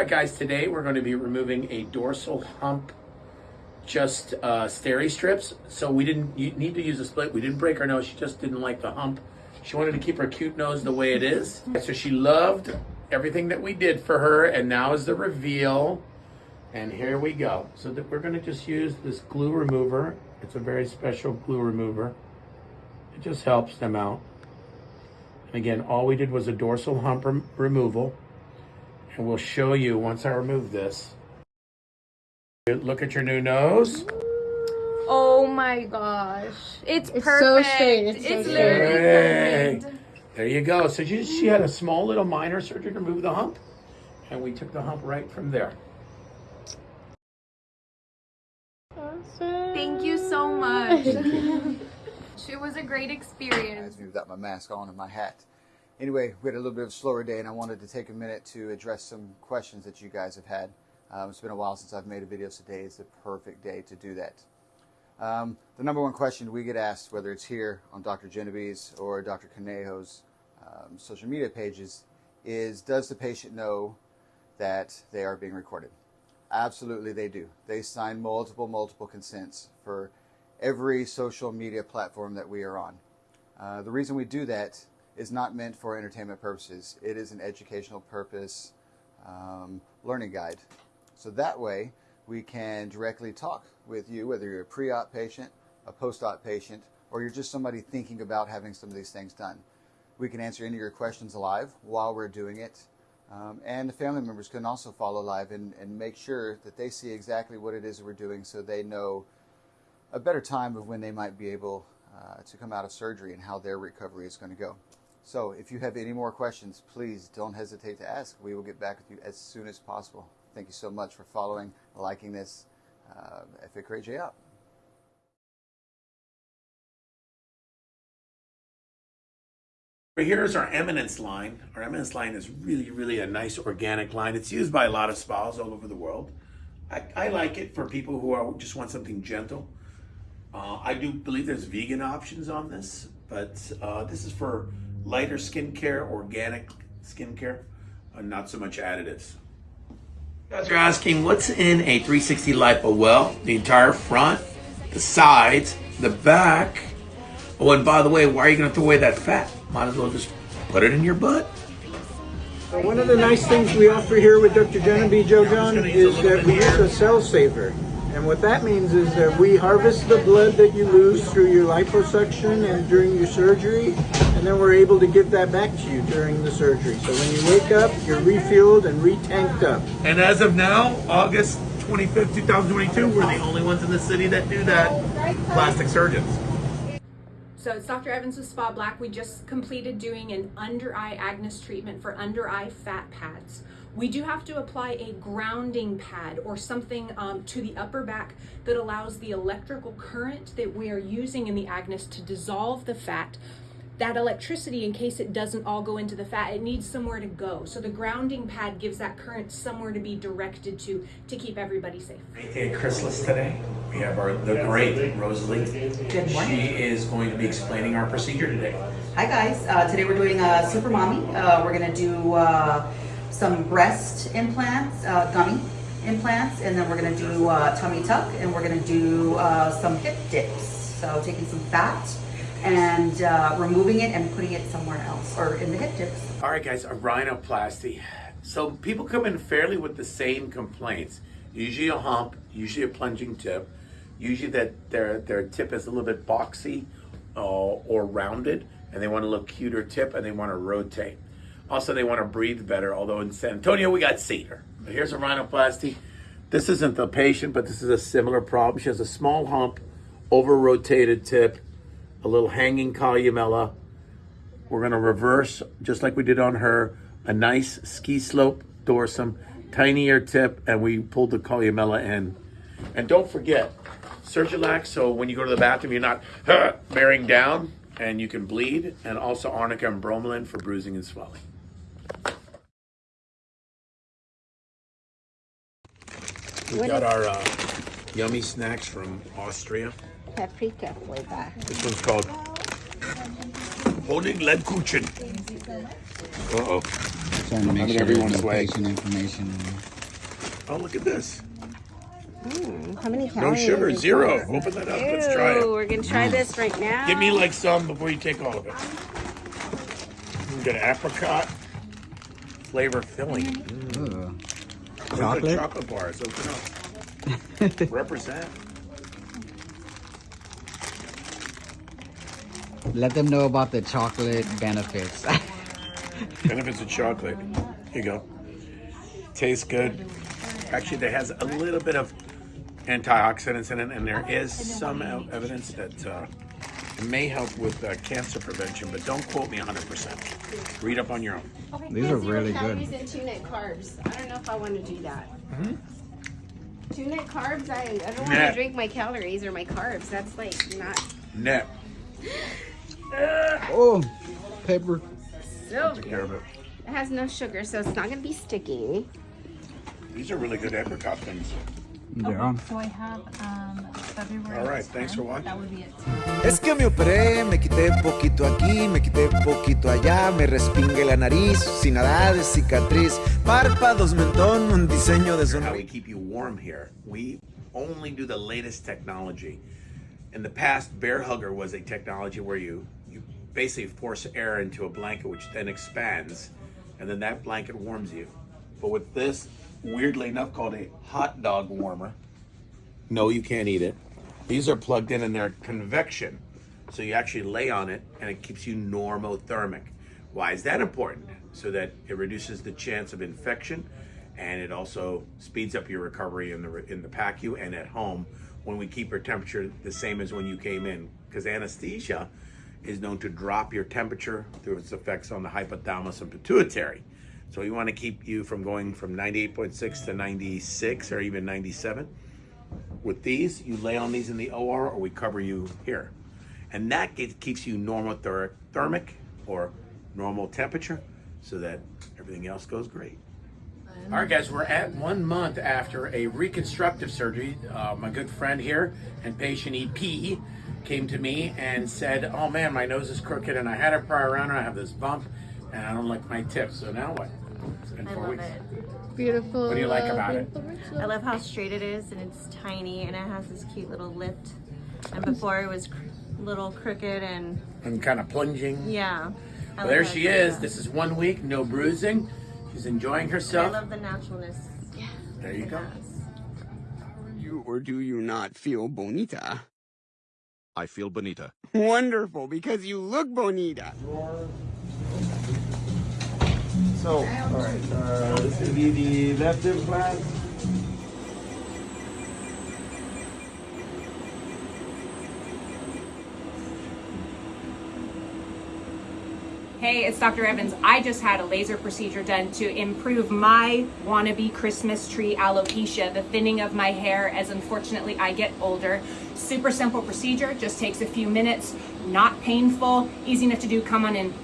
right, guys, today we're going to be removing a dorsal hump just uh, steri strips. So we didn't need to use a split. We didn't break her nose. She just didn't like the hump. She wanted to keep her cute nose the way it is. So she loved everything that we did for her. And now is the reveal. And here we go. So that we're going to just use this glue remover. It's a very special glue remover. It just helps them out. And again, all we did was a dorsal hump rem removal. And we'll show you once I remove this. Look at your new nose. Oh my gosh. It's, It's perfect. so straight, it's so literally Hey, perfect. there you go. So she, she had a small little minor surgery to remove the hump. And we took the hump right from there. Thank you so much. it was a great experience. me without my mask on and my hat. Anyway, we had a little bit of a slower day, and I wanted to take a minute to address some questions that you guys have had. Um, it's been a while since I've made a video, so today is the perfect day to do that. Um, the number one question we get asked, whether it's here on Dr. Genovese or Dr. Conejo's um, social media pages, is does the patient know that they are being recorded? Absolutely, they do. They sign multiple, multiple consents for every social media platform that we are on. Uh, the reason we do that is not meant for entertainment purposes. It is an educational purpose um, learning guide. So that way we can directly talk with you, whether you're a pre-op patient, a post-op patient, or you're just somebody thinking about having some of these things done. We can answer any of your questions live while we're doing it. Um, and the family members can also follow live and, and make sure that they see exactly what it is we're doing so they know a better time of when they might be able uh, to come out of surgery and how their recovery is going to go. So if you have any more questions, please don't hesitate to ask. We will get back with you as soon as possible. Thank you so much for following, liking this. Uh, FA out. Here's our Eminence line. Our Eminence line is really, really a nice organic line. It's used by a lot of spas all over the world. I, I like it for people who are just want something gentle. Uh, I do believe there's vegan options on this, but uh, this is for lighter skincare, organic skincare, uh, not so much additives. You guys are asking what's in a 360 lipo? Well, the entire front, the sides, the back. Oh, and by the way, why are you going to throw away that fat? Might as well just put it in your butt. One of the nice things we offer here with Dr. Genevieve Joe John is that we use a cell saver. And what that means is that we harvest the blood that you lose through your liposuction and during your surgery, and then we're able to give that back to you during the surgery. So when you wake up, you're refueled and retanked up. And as of now, August 25th, 2022, we're the only ones in the city that do that, plastic surgeons. So it's Dr. Evans with Spa Black. We just completed doing an under eye Agnes treatment for under eye fat pads. We do have to apply a grounding pad or something um, to the upper back that allows the electrical current that we are using in the Agnes to dissolve the fat. That electricity, in case it doesn't all go into the fat, it needs somewhere to go. So the grounding pad gives that current somewhere to be directed to to keep everybody safe. Great day at Chrysalis today. We have our the great Rosalie. Good morning. She is going to be explaining our procedure today. Hi guys, uh, today we're doing a super mommy. Uh, we're gonna do uh, some breast implants, uh, gummy implants, and then we're gonna do uh, tummy tuck, and we're gonna do uh, some hip dips. So taking some fat and uh, removing it and putting it somewhere else, or in the hip dips. All right, guys, a rhinoplasty. So people come in fairly with the same complaints. Usually a hump, usually a plunging tip, usually that their their tip is a little bit boxy uh, or rounded, and they want to look cuter tip, and they want to rotate. Also, they want to breathe better. Although in San Antonio we got cedar. But here's a rhinoplasty. This isn't the patient, but this is a similar problem. She has a small hump, over rotated tip, a little hanging columella. We're gonna reverse, just like we did on her, a nice ski slope dorsum, tinier tip, and we pulled the columella in. And don't forget, Surgilax, so when you go to the bathroom, you're not bearing down, and you can bleed, and also arnica and bromelain for bruising and swelling. We got our uh, yummy snacks from Austria. Paprika flavor. This one's called Honig Lebkuchen. Uh-oh. Trying to make I'm sure everyone's there's way. information. Oh, look at this. How many calories? No sugar, zero. that? Open that up. Let's try it. we're gonna try this right now. Give me like some before you take all of it. We got apricot flavor filling. Mm. Ooh. Those are Chocolate? chocolate bars. Open up. Represent. Let them know about the chocolate benefits. Benefits of chocolate. Here you go. Tastes good. Actually, there has a little bit of antioxidants in it, and there is some evidence that uh, may help with uh, cancer prevention, but don't quote me 100%. Read up on your own. Okay, These are really good. and two net carbs. I don't know if I want to do that. Two net carbs. I, I don't want to drink my calories or my carbs. That's like not Net. oh, paper. so Take care of it. It has no sugar, so it's not gonna be sticky. These are really good apricot things. Yeah. So I have um, February. All right, thanks for watching. That would be it. Es que me operé, me quité poquito aquí, me quité poquito allá, me respingué la nariz, sin nada de cicatriz, párpados, mentón, un diseño de How we keep you warm here. We only do the latest technology. In the past, Bair Hugger was a technology where you you basically force air into a blanket, which then expands, and then that blanket warms you. But with this, weirdly enough, called a hot dog warmer. No, you can't eat it. These are plugged in and they're convection. So you actually lay on it and it keeps you normothermic. Why is that important? So that it reduces the chance of infection and it also speeds up your recovery in the in the PACU and at home when we keep your temperature the same as when you came in because anesthesia is known to drop your temperature through its effects on the hypothalamus and pituitary. So we want to keep you from going from 98.6 to 96 or even 97. With these, you lay on these in the OR or we cover you here. And that keeps you normothermic or normal temperature so that everything else goes great. All right, guys, we're at one month after a reconstructive surgery. Uh, my good friend here and patient EP came to me and said, Oh man, my nose is crooked and I had a prior around and I have this bump and I don't like my tip. So now what? It's been I four love weeks. it. Beautiful. What do you like about it? I love how straight it is and it's tiny and it has this cute little lift. And before it was cr- little crooked and And kind of plunging. yeah. Well, there she is. like This is one week, no bruising. She's enjoying that. I love the naturalness. Yeah. There you go. has. you or do you not feel bonita? I feel bonita. Wonderful, because you look bonita. So, all right, uh, this will be the left implant. Hey, it's Dr. Evans. I just had a laser procedure done to improve my wannabe Christmas tree alopecia, the thinning of my hair as unfortunately I get older. Super simple procedure, just takes a few minutes, not painful, easy enough to do. Come on in.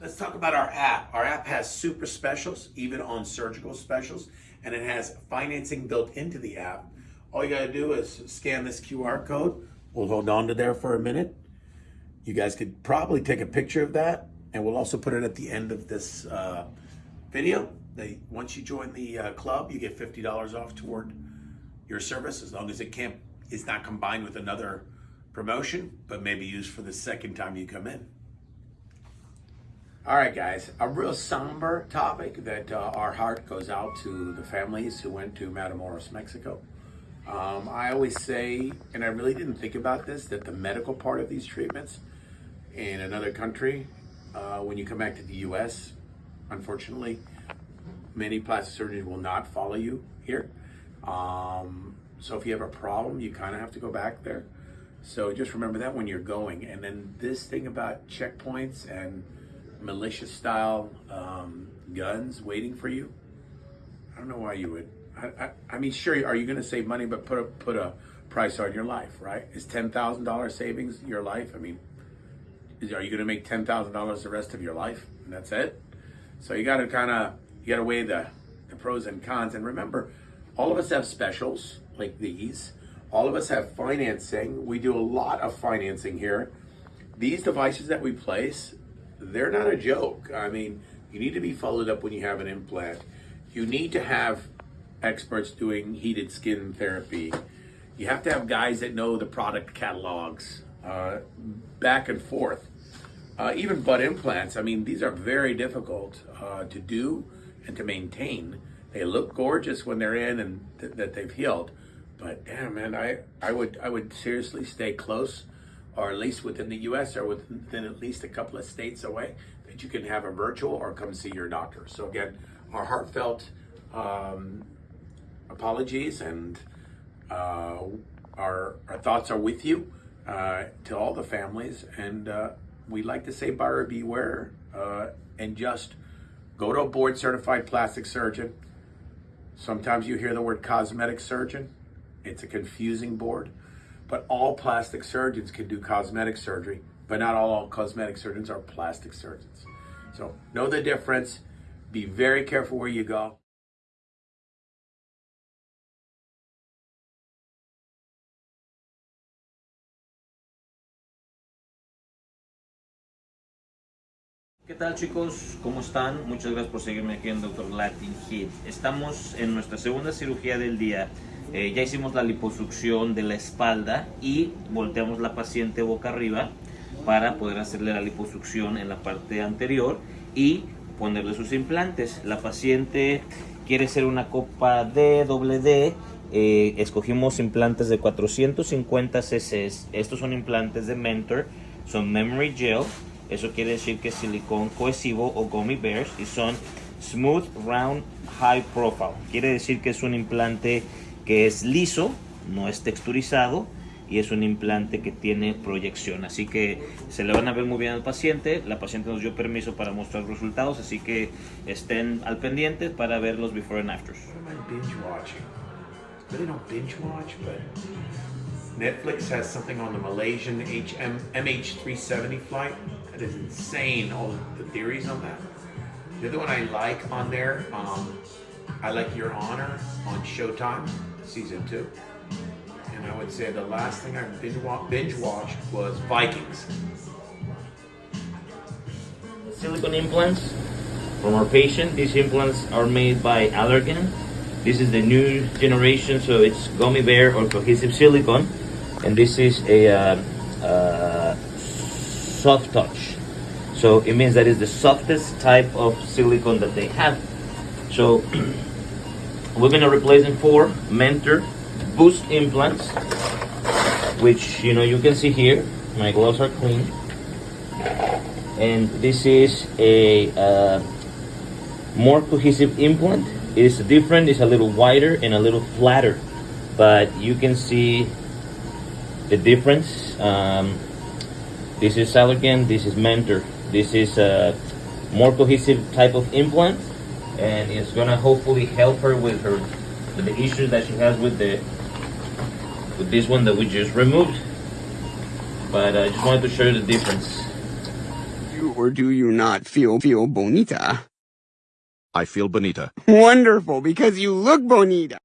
Let's talk about our app. Our app has super specials, even on surgical specials, and it has financing built into the app. All you gotta do is scan this QR code. We'll hold on to there for a minute. You guys could probably take a picture of that, and we'll also put it at the end of this uh, video. They once you join the uh, club, you get fifty dollars off toward your service, as long as it can't is not combined with another promotion, but maybe used for the second time you come in. All right, guys, a real somber topic that uh, our heart goes out to the families who went to Matamoros, Mexico. Um, I always say, and I really didn't think about this, that the medical part of these treatments in another country, uh, when you come back to the US, unfortunately, many plastic surgeons will not follow you here. Um, so if you have a problem, you kind of have to go back there. So just remember that when you're going. And then this thing about checkpoints and militia style um, guns waiting for you. I don't know why you would. I, I, I mean, sure, are you going to save money, but put a put a price on your life, right? Is ten thousand dollars savings your life? I mean, is, are you going to make ten thousand dollars the rest of your life, and that's it? So you got to kind of you got to weigh the the pros and cons, and remember, all of us have specials like these. All of us have financing. We do a lot of financing here. These devices that we place, they're not a joke. I mean, you need to be followed up when you have an implant. You need to have experts doing heated skin therapy. You have to have guys that know the product catalogs uh, back and forth. Uh, even butt implants, I mean, these are very difficult uh, to do and to maintain. They look gorgeous when they're in and th- that they've healed. But damn, man, I, I would I would seriously stay close, or at least within the U.S. or within at least a couple of states away, that you can have a virtual or come see your doctor. So again, our heartfelt um, apologies and uh, our our thoughts are with you uh, to all the families, and uh, we like to say buyer beware uh, and just go to a board certified plastic surgeon. Sometimes you hear the word cosmetic surgeon. It's a confusing board, but all plastic surgeons can do cosmetic surgery, but not all cosmetic surgeons are plastic surgeons. So know the difference. Be very careful where you go. ¿Qué tal chicos? ¿Cómo están? Muchas gracias por seguirme aquí en Dr. Latin Hit. Estamos en nuestra segunda cirugía del día. Eh, ya hicimos la liposucción de la espalda y volteamos la paciente boca arriba para poder hacerle la liposucción en la parte anterior y ponerle sus implantes. La paciente quiere ser una copa D, doble D. Eh, escogimos implantes de 450 cc. Estos son implantes de Mentor, son Memory Gel. Eso quiere decir que es silicón cohesivo o gummy bears y son Smooth Round High Profile. Quiere decir que es un implante que es liso, no es texturizado y es un implante que tiene proyección. Así que se le van a ver muy bien al paciente. La paciente nos dio permiso para mostrar resultados, así que estén al pendiente para ver los before and afters. Netflix has something on the Malaysian HM, MH370 flight. That is insane. All the theories on that. The other one I like on there, um, I like Your Honor on Showtime, season two. And I would say the last thing I binge, wa- binge watched was Vikings. silicone implants from our patient. These implants are made by Allergan. This is the new generation, so it's gummy bear or cohesive silicone, and this is a uh, uh, soft touch. So it means that it's the softest type of silicone that they have. So we're gonna replace them for Mentor Boost implants, which you know you can see here. My gloves are clean and this is a uh, more cohesive implant. It's different, it's a little wider and a little flatter, but you can see the difference. Um, this is Allergan, this is Mentor. This is a more cohesive type of implant, and it's gonna hopefully help her with her with the issues that she has with the with this one that we just removed. But I just wanted to show you the difference. You or do you not feel feel bonita? I feel bonita. Wonderful, because you look bonita.